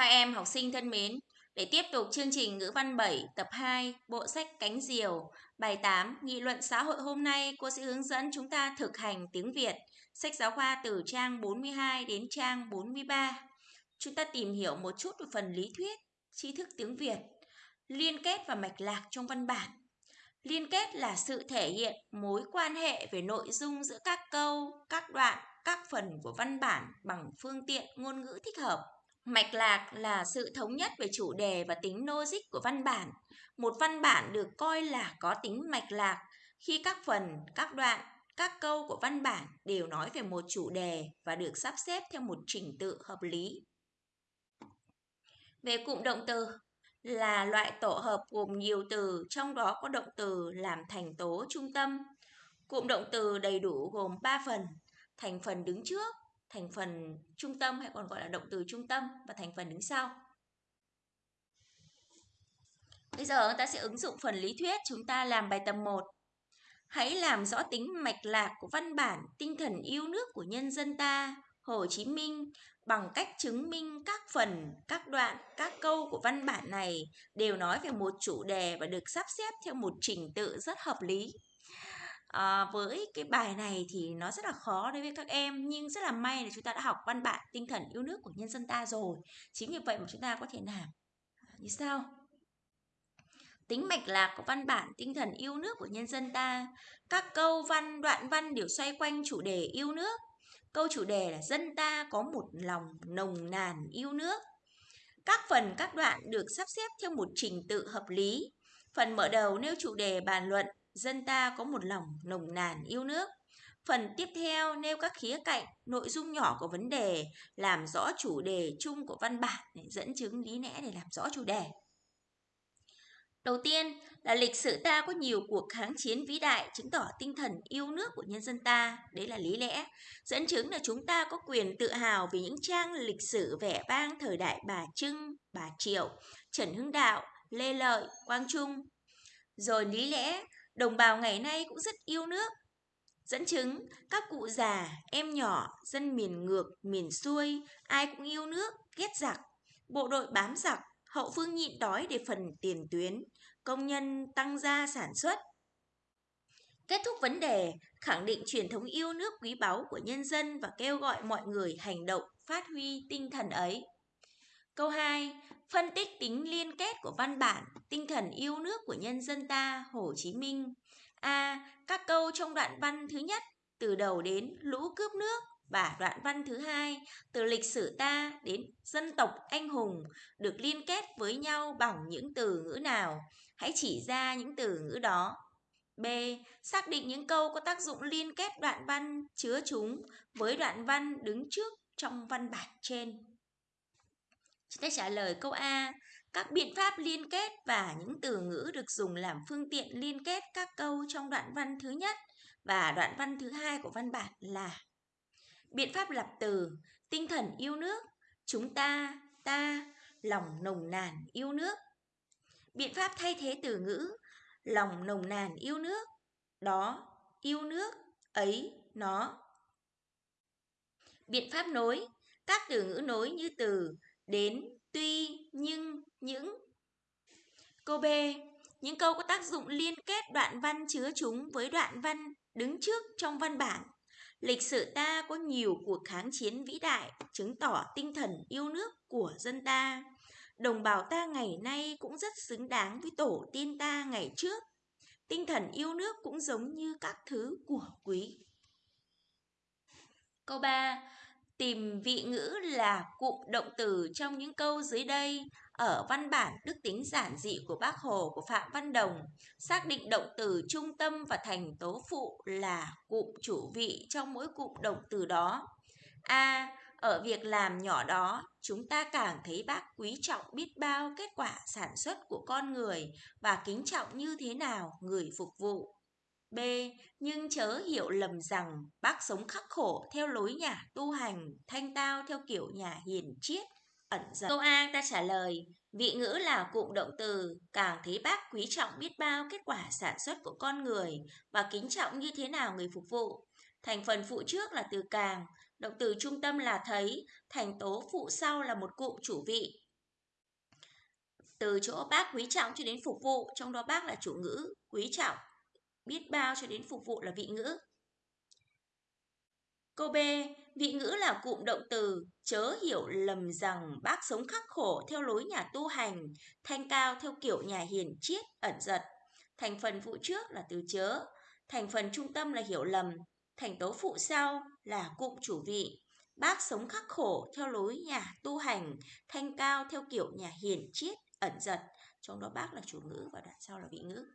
Các em học sinh thân mến, để tiếp tục chương trình ngữ văn 7 tập 2 bộ sách Cánh Diều bài 8 nghị luận xã hội hôm nay cô sẽ hướng dẫn chúng ta thực hành tiếng Việt sách giáo khoa từ trang 42 đến trang 43. Chúng ta tìm hiểu một chút về phần lý thuyết, tri thức tiếng Việt, liên kết và mạch lạc trong văn bản. Liên kết là sự thể hiện mối quan hệ về nội dung giữa các câu, các đoạn, các phần của văn bản bằng phương tiện ngôn ngữ thích hợp. Mạch lạc là sự thống nhất về chủ đề và tính logic của văn bản. Một văn bản được coi là có tính mạch lạc khi các phần, các đoạn, các câu của văn bản đều nói về một chủ đề và được sắp xếp theo một trình tự hợp lý. Về cụm động từ là loại tổ hợp gồm nhiều từ, trong đó có động từ làm thành tố trung tâm. Cụm động từ đầy đủ gồm 3 phần, thành phần đứng trước, thành phần trung tâm hay còn gọi là động từ trung tâm và thành phần đứng sau. Bây giờ ta sẽ ứng dụng phần lý thuyết chúng ta làm bài tập 1. Hãy làm rõ tính mạch lạc của văn bản tinh thần yêu nước của nhân dân ta, Hồ Chí Minh bằng cách chứng minh các phần, các đoạn, các câu của văn bản này đều nói về một chủ đề và được sắp xếp theo một trình tự rất hợp lý à, với cái bài này thì nó rất là khó đối với các em nhưng rất là may là chúng ta đã học văn bản tinh thần yêu nước của nhân dân ta rồi. Chính vì vậy mà chúng ta có thể làm. Ờ, Như sau tính mạch lạc của văn bản tinh thần yêu nước của nhân dân ta. Các câu văn đoạn văn đều xoay quanh chủ đề yêu nước. Câu chủ đề là dân ta có một lòng nồng nàn yêu nước. Các phần các đoạn được sắp xếp theo một trình tự hợp lý. Phần mở đầu nêu chủ đề bàn luận dân ta có một lòng nồng nàn yêu nước. Phần tiếp theo nêu các khía cạnh, nội dung nhỏ của vấn đề, làm rõ chủ đề chung của văn bản để dẫn chứng lý lẽ để làm rõ chủ đề. Đầu tiên là lịch sử ta có nhiều cuộc kháng chiến vĩ đại chứng tỏ tinh thần yêu nước của nhân dân ta, đấy là lý lẽ. Dẫn chứng là chúng ta có quyền tự hào vì những trang lịch sử vẻ vang thời đại bà Trưng, bà Triệu, Trần Hưng Đạo, Lê Lợi, Quang Trung. Rồi lý lẽ Đồng bào ngày nay cũng rất yêu nước. Dẫn chứng, các cụ già, em nhỏ, dân miền ngược, miền xuôi, ai cũng yêu nước, ghét giặc. Bộ đội bám giặc, hậu phương nhịn đói để phần tiền tuyến, công nhân tăng gia sản xuất. Kết thúc vấn đề, khẳng định truyền thống yêu nước quý báu của nhân dân và kêu gọi mọi người hành động phát huy tinh thần ấy. Câu 2. Phân tích tính liên kết của văn bản, tinh thần yêu nước của nhân dân ta, Hồ Chí Minh. A. Các câu trong đoạn văn thứ nhất, từ đầu đến lũ cướp nước và đoạn văn thứ hai, từ lịch sử ta đến dân tộc anh hùng, được liên kết với nhau bằng những từ ngữ nào? Hãy chỉ ra những từ ngữ đó. B. Xác định những câu có tác dụng liên kết đoạn văn chứa chúng với đoạn văn đứng trước trong văn bản trên. Chúng ta trả lời câu A. Các biện pháp liên kết và những từ ngữ được dùng làm phương tiện liên kết các câu trong đoạn văn thứ nhất và đoạn văn thứ hai của văn bản là Biện pháp lập từ, tinh thần yêu nước, chúng ta, ta, lòng nồng nàn yêu nước. Biện pháp thay thế từ ngữ, lòng nồng nàn yêu nước, đó, yêu nước, ấy, nó. Biện pháp nối, các từ ngữ nối như từ đến, tuy, nhưng, những. Câu B. Những câu có tác dụng liên kết đoạn văn chứa chúng với đoạn văn đứng trước trong văn bản. Lịch sử ta có nhiều cuộc kháng chiến vĩ đại, chứng tỏ tinh thần yêu nước của dân ta. Đồng bào ta ngày nay cũng rất xứng đáng với tổ tiên ta ngày trước. Tinh thần yêu nước cũng giống như các thứ của quý. Câu 3. Tìm vị ngữ là cụm động từ trong những câu dưới đây ở văn bản đức tính giản dị của bác Hồ của Phạm Văn Đồng, xác định động từ trung tâm và thành tố phụ là cụm chủ vị trong mỗi cụm động từ đó. A. Ở việc làm nhỏ đó, chúng ta càng thấy bác quý trọng biết bao kết quả sản xuất của con người và kính trọng như thế nào người phục vụ. B. Nhưng chớ hiểu lầm rằng bác sống khắc khổ theo lối nhà tu hành, thanh tao theo kiểu nhà hiền triết, ẩn giật. Câu A ta trả lời, vị ngữ là cụm động từ, càng thấy bác quý trọng biết bao kết quả sản xuất của con người và kính trọng như thế nào người phục vụ. Thành phần phụ trước là từ càng, động từ trung tâm là thấy, thành tố phụ sau là một cụm chủ vị. từ chỗ bác quý trọng cho đến phục vụ, trong đó bác là chủ ngữ quý trọng, biết bao cho đến phục vụ là vị ngữ. Câu B, vị ngữ là cụm động từ, chớ hiểu lầm rằng bác sống khắc khổ theo lối nhà tu hành, thanh cao theo kiểu nhà hiền triết, ẩn giật. Thành phần phụ trước là từ chớ, thành phần trung tâm là hiểu lầm, thành tố phụ sau là cụm chủ vị. Bác sống khắc khổ theo lối nhà tu hành, thanh cao theo kiểu nhà hiền triết, ẩn giật. Trong đó bác là chủ ngữ và đoạn sau là vị ngữ.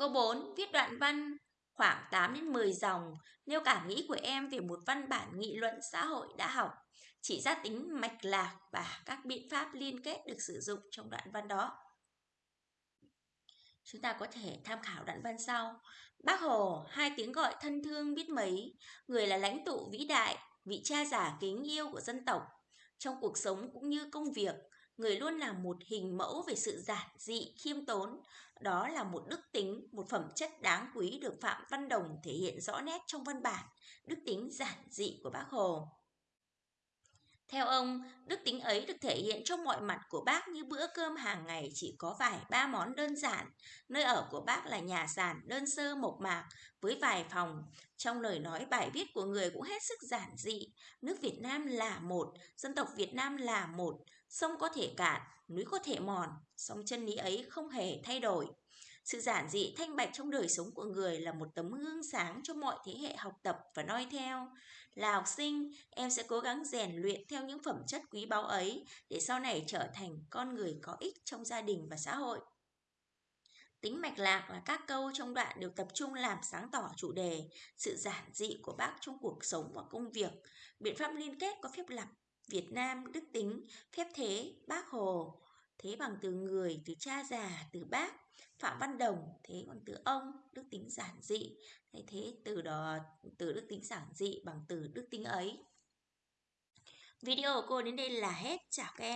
Câu 4. Viết đoạn văn khoảng 8 đến 10 dòng nêu cảm nghĩ của em về một văn bản nghị luận xã hội đã học, chỉ ra tính mạch lạc và các biện pháp liên kết được sử dụng trong đoạn văn đó. Chúng ta có thể tham khảo đoạn văn sau. Bác Hồ, hai tiếng gọi thân thương biết mấy, người là lãnh tụ vĩ đại, vị cha giả kính yêu của dân tộc. Trong cuộc sống cũng như công việc, người luôn là một hình mẫu về sự giản dị, khiêm tốn. Đó là một đức tính, một phẩm chất đáng quý được Phạm Văn Đồng thể hiện rõ nét trong văn bản, đức tính giản dị của bác Hồ. Theo ông, đức tính ấy được thể hiện trong mọi mặt của bác như bữa cơm hàng ngày chỉ có vài ba món đơn giản. Nơi ở của bác là nhà sàn đơn sơ mộc mạc với vài phòng. Trong lời nói bài viết của người cũng hết sức giản dị. Nước Việt Nam là một, dân tộc Việt Nam là một, sông có thể cạn, núi có thể mòn, song chân lý ấy không hề thay đổi. Sự giản dị thanh bạch trong đời sống của người là một tấm gương sáng cho mọi thế hệ học tập và noi theo. Là học sinh, em sẽ cố gắng rèn luyện theo những phẩm chất quý báu ấy để sau này trở thành con người có ích trong gia đình và xã hội. Tính mạch lạc là các câu trong đoạn đều tập trung làm sáng tỏ chủ đề, sự giản dị của bác trong cuộc sống và công việc. Biện pháp liên kết có phép lặp, Việt Nam, đức tính, phép thế, bác Hồ, thế bằng từ người, từ cha già, từ bác, Phạm Văn Đồng, thế còn từ ông, đức tính giản dị, thế, thế từ đó từ đức tính giản dị bằng từ đức tính ấy. Video của cô đến đây là hết. Chào các em.